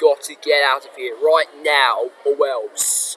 got to get out of here right now, or else.